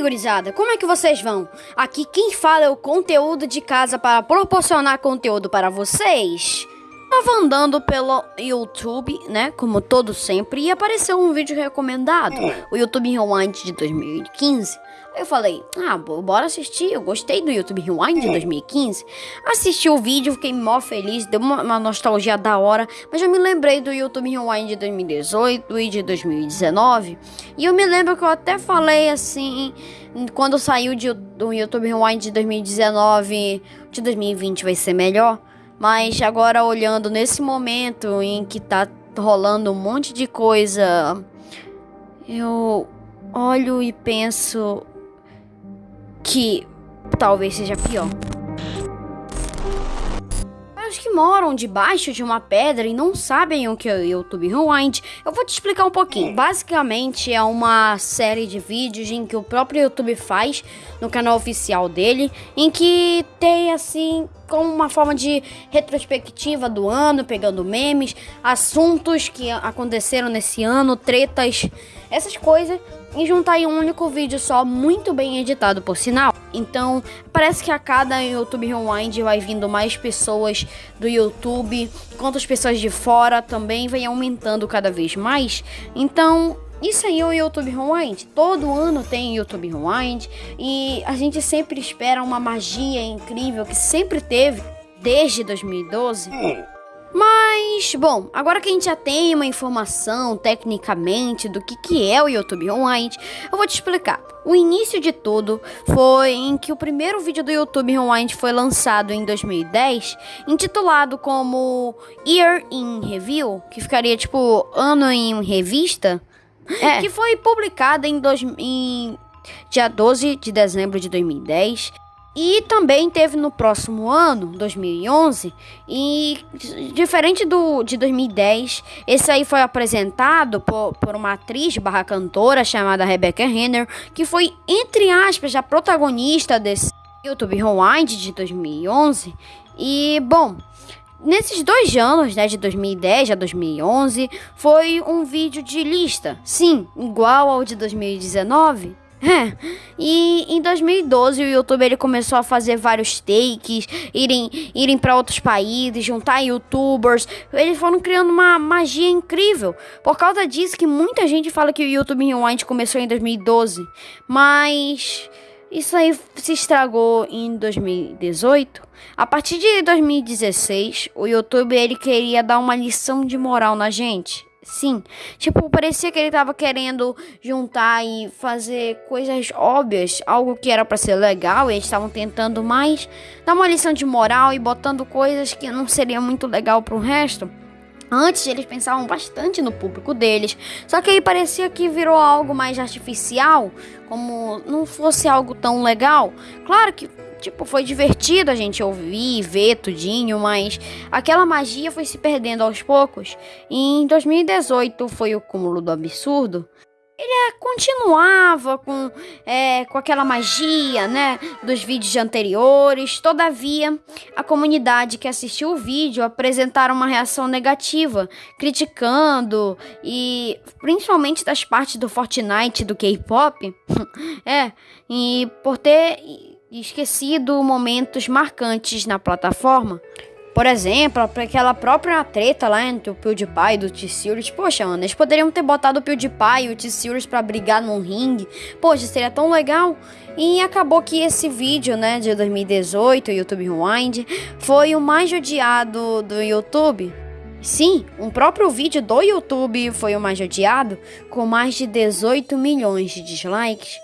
gurizada, como é que vocês vão? Aqui quem fala é o conteúdo de casa para proporcionar conteúdo para vocês. Tava andando pelo YouTube, né, como todo sempre, e apareceu um vídeo recomendado, o YouTube Rewind de 2015. Aí eu falei, ah, bora assistir, eu gostei do YouTube Rewind de 2015. Assisti o vídeo, fiquei mó feliz, deu uma, uma nostalgia da hora, mas eu me lembrei do YouTube Rewind de 2018 e de 2019. E eu me lembro que eu até falei assim, quando saiu de, do YouTube Rewind de 2019, de 2020 vai ser melhor. Mas agora olhando nesse momento em que tá rolando um monte de coisa, eu olho e penso que talvez seja pior os que moram debaixo de uma pedra e não sabem o que é o YouTube Rewind, eu vou te explicar um pouquinho. Basicamente é uma série de vídeos em que o próprio YouTube faz no canal oficial dele, em que tem assim como uma forma de retrospectiva do ano, pegando memes, assuntos que aconteceram nesse ano, tretas, essas coisas, e juntar em um único vídeo só, muito bem editado por sinal. Então, parece que a cada YouTube Rewind vai vindo mais pessoas do YouTube, quanto as pessoas de fora também vem aumentando cada vez mais. Então, isso aí é o YouTube Rewind. Todo ano tem YouTube Rewind e a gente sempre espera uma magia incrível que sempre teve desde 2012. Mas, bom, agora que a gente já tem uma informação tecnicamente do que, que é o YouTube Rewind, eu vou te explicar. O início de tudo foi em que o primeiro vídeo do YouTube Rewind foi lançado em 2010, intitulado como Year in Review, que ficaria tipo ano em revista, é. que foi publicado em, dois, em dia 12 de dezembro de 2010 e também teve no próximo ano, 2011, e diferente do de 2010, esse aí foi apresentado por, por uma atriz barra cantora chamada Rebecca Renner, que foi, entre aspas, a protagonista desse YouTube Rewind de 2011. E, bom, Nesses dois anos, né, de 2010 a 2011, foi um vídeo de lista, sim, igual ao de 2019, é, e em 2012 o YouTube ele começou a fazer vários takes, irem, irem para outros países, juntar youtubers. Eles foram criando uma magia incrível. Por causa disso que muita gente fala que o YouTube Rewind começou em 2012, mas isso aí se estragou em 2018. A partir de 2016, o YouTube ele queria dar uma lição de moral na gente. Sim, tipo, parecia que ele tava querendo juntar e fazer coisas óbvias, algo que era para ser legal, e eles estavam tentando mais dar uma lição de moral e botando coisas que não seria muito legal pro resto. Antes eles pensavam bastante no público deles, só que aí parecia que virou algo mais artificial, como não fosse algo tão legal. Claro que tipo, foi divertido a gente ouvir, ver tudinho, mas aquela magia foi se perdendo aos poucos. E em 2018 foi o cúmulo do absurdo. Ele é, continuava com, é, com aquela magia, né, dos vídeos anteriores. Todavia, a comunidade que assistiu o vídeo apresentaram uma reação negativa, criticando e principalmente das partes do Fortnite, do K-pop, é, e por ter esquecido momentos marcantes na plataforma. Por exemplo, aquela própria treta lá entre o PewDiePie e o T-Series. Poxa, mano, eles poderiam ter botado o PewDiePie e o T-Series pra brigar num ringue. Poxa, seria tão legal. E acabou que esse vídeo, né, de 2018, o YouTube Rewind, foi o mais odiado do YouTube. Sim, um próprio vídeo do YouTube foi o mais odiado, com mais de 18 milhões de dislikes.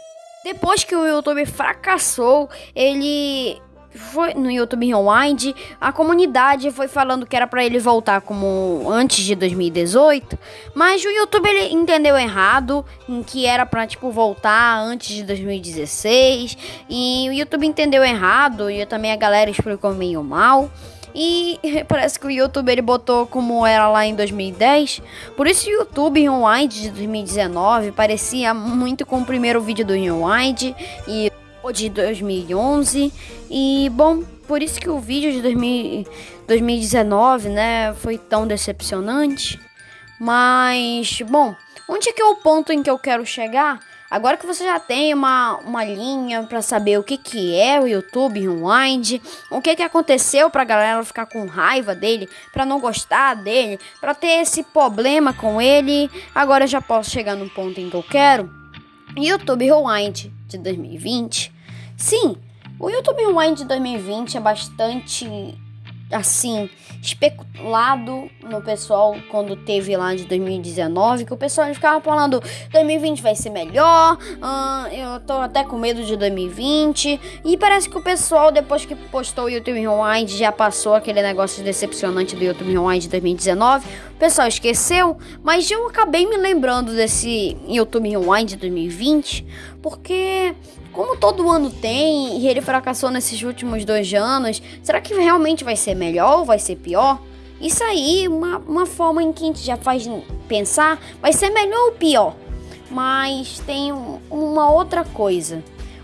Depois que o YouTube fracassou, ele foi no YouTube Rewind, a comunidade foi falando que era para ele voltar como antes de 2018, mas o YouTube ele entendeu errado, em que era para tipo voltar antes de 2016, e o YouTube entendeu errado e também a galera explicou meio mal. E parece que o YouTube ele botou como era lá em 2010. Por isso o YouTube Rewind de 2019 parecia muito com o primeiro vídeo do Rewind e de 2011. E bom, por isso que o vídeo de 2000, 2019, né, foi tão decepcionante. Mas bom, onde é que é o ponto em que eu quero chegar? Agora que você já tem uma, uma linha para saber o que, que é o YouTube Rewind, o que, que aconteceu pra galera ficar com raiva dele, pra não gostar dele, pra ter esse problema com ele, agora eu já posso chegar no ponto em que eu quero. YouTube Rewind de 2020. Sim, o YouTube Rewind de 2020 é bastante assim, especulado no pessoal quando teve lá de 2019, que o pessoal ficava falando 2020 vai ser melhor, uh, eu tô até com medo de 2020, e parece que o pessoal, depois que postou o YouTube Rewind, já passou aquele negócio decepcionante do YouTube Rewind de 2019, o pessoal esqueceu, mas eu acabei me lembrando desse YouTube Rewind de 2020, porque como todo ano tem e ele fracassou nesses últimos dois anos, será que realmente vai ser melhor ou vai ser pior? Isso aí, uma, uma forma em que a gente já faz pensar, vai ser melhor ou pior? Mas tem um, uma outra coisa.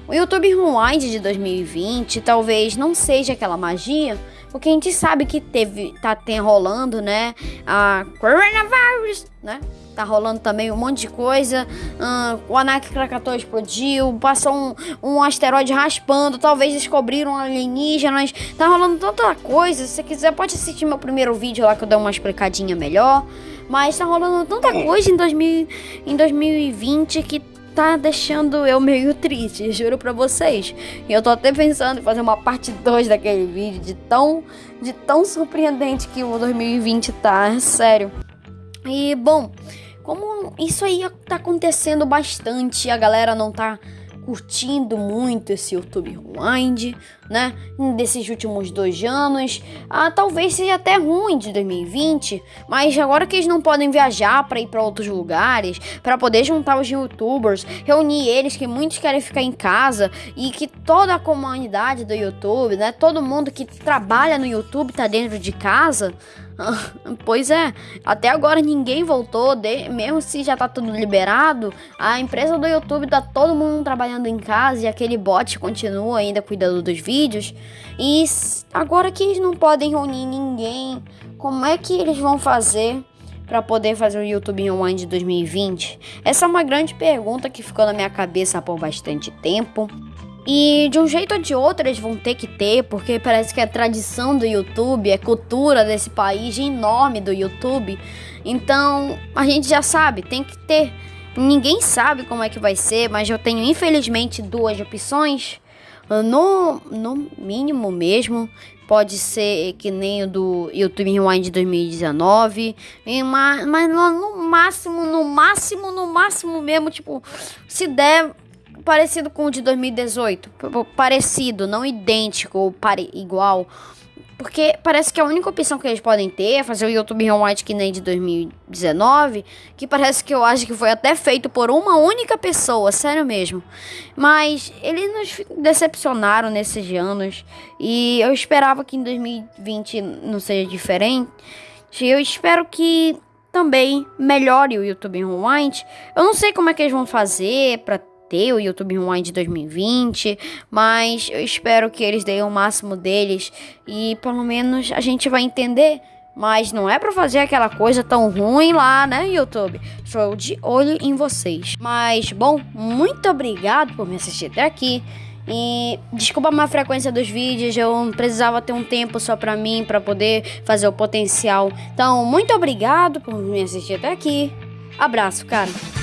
O YouTube Rewind de 2020 talvez não seja aquela magia, porque a gente sabe que teve, tá tem rolando, né? A coronavirus, né? Tá rolando também um monte de coisa. Uh, o Anak Krakatoa explodiu. Passou um, um asteroide raspando. Talvez descobriram alienígenas. Tá rolando tanta coisa. Se você quiser, pode assistir meu primeiro vídeo lá que eu dou uma explicadinha melhor. Mas tá rolando tanta coisa em, 2000, em 2020 que tá deixando eu meio triste, juro pra vocês. E eu tô até pensando em fazer uma parte 2 daquele vídeo de tão, de tão surpreendente que o 2020 tá, sério. E bom, como isso aí tá acontecendo bastante, a galera não tá curtindo muito esse YouTube Rewind, né? Desses últimos dois anos. Ah, talvez seja até ruim de 2020, mas agora que eles não podem viajar para ir para outros lugares, para poder juntar os YouTubers, reunir eles que muitos querem ficar em casa e que toda a comunidade do YouTube, né? Todo mundo que trabalha no YouTube tá dentro de casa. Pois é, até agora ninguém voltou, de, mesmo se já tá tudo liberado, a empresa do YouTube tá todo mundo trabalhando em casa e aquele bot continua ainda cuidando dos vídeos. E agora que eles não podem reunir ninguém, como é que eles vão fazer para poder fazer o YouTube Rewind 2020? Essa é uma grande pergunta que ficou na minha cabeça por bastante tempo. E de um jeito ou de outro eles vão ter que ter, porque parece que é tradição do YouTube, é cultura desse país enorme do YouTube. Então a gente já sabe, tem que ter. Ninguém sabe como é que vai ser, mas eu tenho infelizmente duas opções. No, no mínimo mesmo, pode ser que nem o do YouTube Rewind 2019, mas, mas no máximo, no máximo, no máximo mesmo, tipo, se der parecido com o de 2018. Parecido, não idêntico, pare, igual. Porque parece que a única opção que eles podem ter é fazer o YouTube Rewind que nem de 2019, que parece que eu acho que foi até feito por uma única pessoa, sério mesmo. Mas eles nos decepcionaram nesses anos e eu esperava que em 2020 não seja diferente. Eu espero que também melhore o YouTube Rewind. Eu não sei como é que eles vão fazer para ter o YouTube Rewind 2020, mas eu espero que eles deem o máximo deles e pelo menos a gente vai entender. Mas não é para fazer aquela coisa tão ruim lá, né, YouTube? Estou de olho em vocês. Mas, bom, muito obrigado por me assistir até aqui. E desculpa a má frequência dos vídeos, eu precisava ter um tempo só pra mim, para poder fazer o potencial. Então, muito obrigado por me assistir até aqui. Abraço, cara.